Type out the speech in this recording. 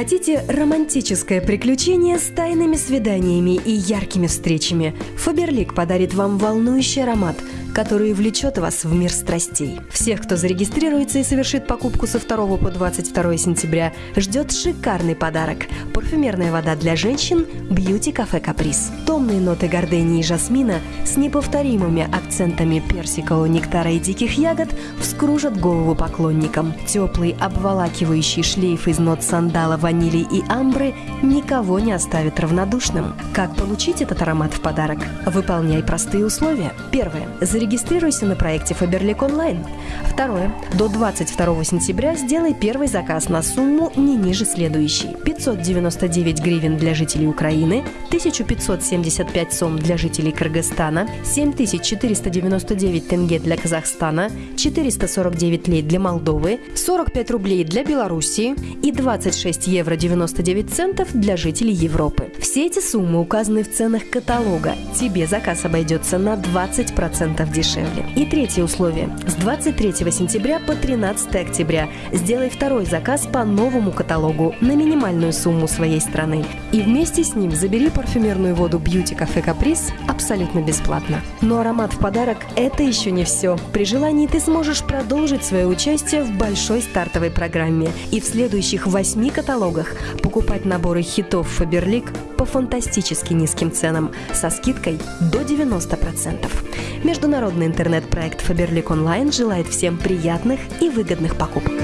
Хотите романтическое приключение с тайными свиданиями и яркими встречами? Фаберлик подарит вам волнующий аромат – который влечет вас в мир страстей. Всех, кто зарегистрируется и совершит покупку со 2 по 22 сентября, ждет шикарный подарок – парфюмерная вода для женщин «Бьюти Кафе Каприз». Томные ноты гордении и жасмина с неповторимыми акцентами персикового нектара и диких ягод вскружат голову поклонникам. Теплый обволакивающий шлейф из нот сандала, ванили и амбры никого не оставит равнодушным. Как получить этот аромат в подарок? Выполняй простые условия. Первое. Зарегистрируйся на проекте Faberlic Online. Второе. До 22 сентября сделай первый заказ на сумму не ниже следующей. 599 гривен для жителей Украины, 1575 сом для жителей Кыргызстана, 7499 тенге для Казахстана, 449 лей для Молдовы, 45 рублей для Белоруссии и 26 евро 99 центов для жителей Европы. Все эти суммы указаны в ценах каталога. Тебе заказ обойдется на 20% дешевле. И третье условие. С 23 сентября по 13 октября сделай второй заказ по новому каталогу на минимальную сумму своей страны. И вместе с ним забери парфюмерную воду Beauty Cafe Caprice абсолютно бесплатно. Но аромат в подарок – это еще не все. При желании ты сможешь продолжить свое участие в большой стартовой программе и в следующих восьми каталогах покупать наборы хитов Faberlic по фантастически низким ценам со скидкой до 90%. Международный интернет-проект Faberlic Online желает всем приятных и выгодных покупок.